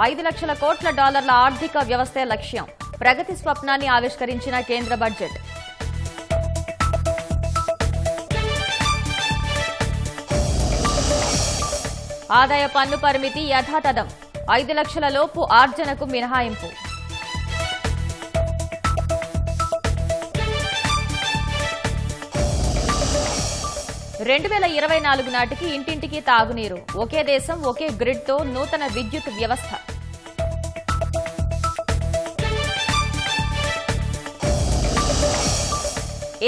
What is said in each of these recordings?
ఐదు లక్షల కోట్ల డాలర్ల ఆర్థిక వ్యవస్థే లక్ష్యం. ప్రగతి స్వప్నాన్ని ఆవిష్కరించిన కేంద్ర బడ్జెట్. ఆదాయ పన్ను పరిమితి యథాతథం. ఐదు లక్షల లోపు ఆర్జనకు మినహాయింపు. రెండు వేల ఇరవై నాలుగు నాటికి ఇంటింటికి తాగునీరు. ఒకే దేశం ఒకే గ్రిడ్తో నూతన విద్యుత్ వ్యవస్థ.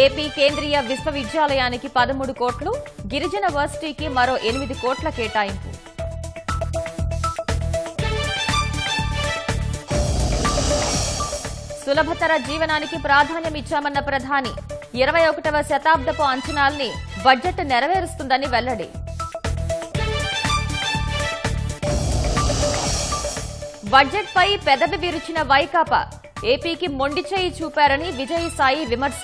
ఏపీ కేంద్రీయ విశ్వవిద్యాలయానికి పదమూడు కోట్లు గిరిజన వర్సిటీకి మరో ఎనిమిది కోట్ల కేటాయింపు. సులభతర జీవనానికి ప్రాధాన్యమిచ్చామన్న ప్రధాని ఇరవై ఒకటవ శతాబ్దపు అంచనాల్ని బడ్జెట్ నెరవేరుస్తుందని వెల్లడి. బడ్జెట్పై పెదవి విరిచిన వైకాపా ఏపీకి మొండి చేయి చూపారని విజయసాయి విమర్శ.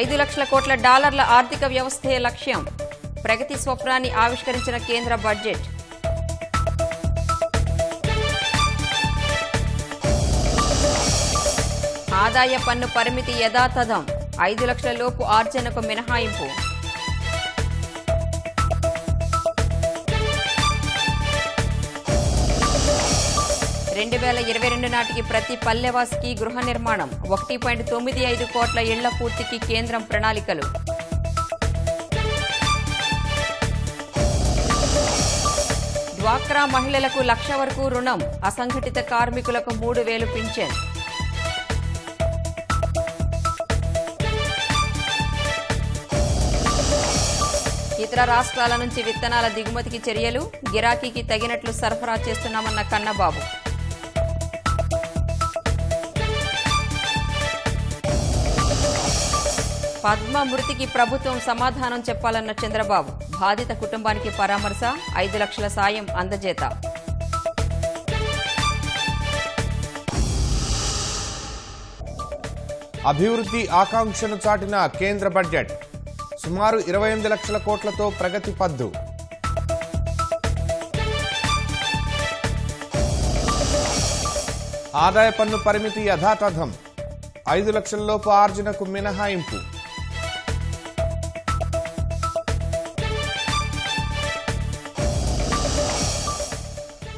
ఐదు లక్షల కోట్ల డాలర్ల ఆర్థిక వ్యవస్థే లక్ష్యం. ప్రగతి స్వప్నాన్ని ఆవిష్కరించిన కేంద్ర బడ్జెట్. ఆదాయ పన్ను పరిమితి యథాతథం. ఐదు లక్షల లోపు ఆర్జనకు మినహాయింపు. రెండు వేల ఇరవై రెండు నాటికి ప్రతి పల్లెవాసికి గృహ నిర్మాణం. ఒకటి పాయింట్ తొమ్మిది ఐదు కోట్ల ఇళ్ళ పూర్తికి కేంద్రం ప్రణాళికలు. డ్వాక్రా మహిళలకు లక్ష వరకు రుణం. అసంఘటిత కార్మికులకు మూడు వేలు పింఛన్. ఇతర రాష్ట్రాల నుంచి విత్తనాల దిగుమతికి చర్యలు గిరాకీకి తగినట్లు సరఫరా చేస్తున్నామన్న కన్నబాబు. పద్మ మృతికి ప్రభుత్వం సమాధానం చెప్పాలన్న చంద్రబాబు. బాధిత కుటుంబానికి పరామర్శ ఐదు లక్షల సాయం అందజేత. అభివృద్ధి ఆకాంక్షను చాటిన కేంద్ర బడ్జెట్. సుమారు ఇరవై ఎనిమిది లక్షల కోట్లతో ప్రగతి పద్దు. ఆదాయ పన్ను పరిమితి యథాతథం. ఐదు లక్షలలోపు ఆర్జనకు మినహాయింపు.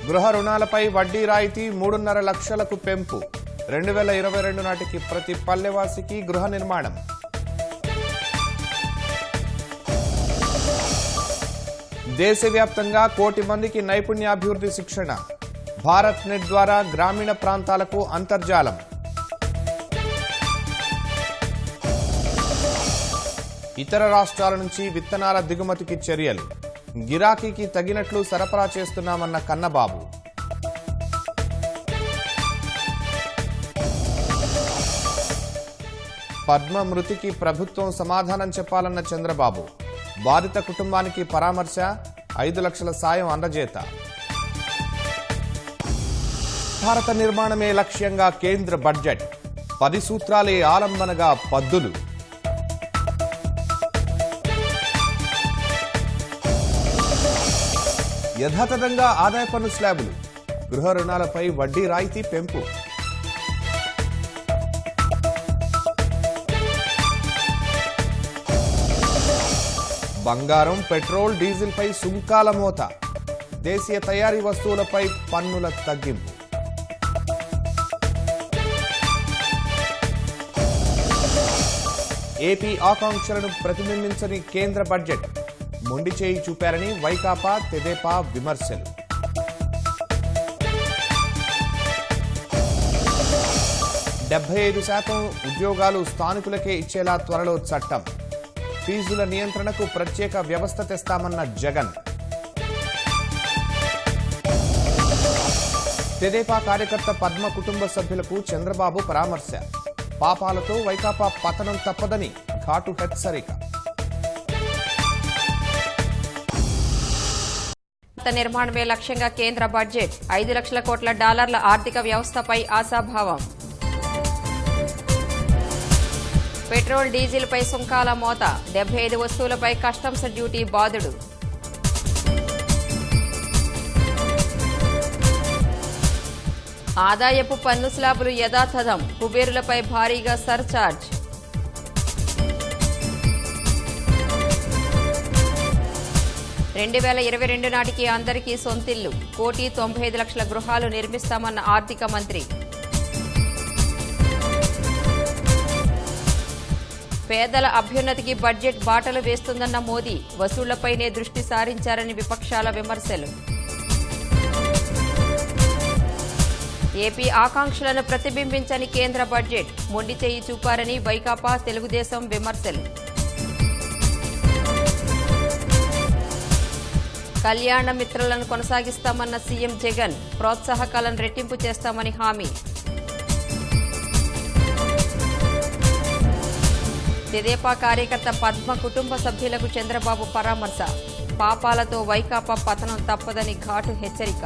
గృహ రుణాలపై వడ్డీ రాయితీ మూడున్నర లక్షలకు పెంపు. రెండు వేల ఇరవై రెండు నాటికి ప్రతి పల్లెవాసికి గృహ నిర్మాణం. దేశవ్యాప్తంగా కోటి మందికి నైపుణ్యాభివృద్ధి శిక్షణ. భారత్ నెట్ ద్వారా గ్రామీణ ప్రాంతాలకు అంతర్జాలం. ఇతర రాష్ట్రాల నుంచి విత్తనాల దిగుమతికి చర్యలు. గిరాకీకి తగినట్లు సరఫరా చేస్తున్నామన్న కన్నబాబు. పద్మ మృతికి ప్రభుత్వం సమాధానం చెప్పాలన్న చంద్రబాబు. బాధిత కుటుంబానికి పరామర్శ ఐదు లక్షల సాయం అందజేత. భారత నిర్మాణమే లక్ష్యంగా కేంద్ర బడ్జెట్. పది సూత్రాలే ఆలంబనగా పద్దులు. యథాతథంగా ఆదాయ పన్ను స్లాబులు. గృహ రుణాలపై వడ్డీ రాయితీ పెంపు. బంగారం పెట్రోల్ డీజిల్పై సుంకాల మోత. దేశీయ తయారీ వస్తువులపై పన్నుల తగ్గింపు. ఏపీ ఆకాంక్షలను ప్రతిబింబించని కేంద్ర బడ్జెట్. మొండి చేయి చూపారని వైకాపా తెదేపా విమర్శలు. డెబ్బై ఐదు శాతం ఉద్యోగాలు స్థానికులకే ఇచ్చేలా త్వరలో చట్టం. ఫీజుల నియంత్రణకు ప్రత్యేక వ్యవస్థ తెస్తామన్న జగన్. తెదేపా కార్యకర్త పద్మ కుటుంబ సభ్యులకు చంద్రబాబు పరామర్శ. పాపాలతో వైకాపా పతనం తప్పదని ఘాటు హెచ్చరిక. నిర్మాణమే లక్ష్యంగా కేంద్ర బడ్జెట్. ఐదు లక్షల కోట్ల డాలర్ల ఆర్థిక వ్యవస్థపై ఆశాభావం. పెట్రోల్ డీజిల్పై సుంకాల మోత. డెబ్బై ఐదు వస్తువులపై కస్టమ్స్ డ్యూటీ బాదుడు ఆదాయపు పన్ను స్లాబులు యథాతథం. కుబేరులపై భారీగా సర్చార్జ్. రెండు వేల ఇరవై రెండు నాటికి అందరికీ సొంతిల్లు. కోటి తొంభై ఐదు లక్షల గృహాలు నిర్మిస్తామన్న ఆర్థిక మంత్రి. పేదల అభ్యున్నతికి బడ్జెట్ బాటలు వేస్తుందన్న మోదీ వసూళ్ళపైనే దృష్టి సారించారని విపక్షాల విమర్శలు. ఏపీ ఆకాంక్షలను ప్రతిబింబించని కేంద్ర బడ్జెట్ మొండి చేయి చూపారని వైకాపా తెలుగుదేశం విమర్శలు. కళ్యాణ మిత్రలను కొనసాగిస్తామన్న సీఎం జగన్ ప్రోత్సాహకాలను రెట్టింపు చేస్తామని హామీ. తెదేపా కార్యకర్త పద్మ కుటుంబ సభ్యులకు చంద్రబాబు పరామర్శ. పాపాలతో వైకాపా పతనం తప్పదని ఘాటు హెచ్చరిక.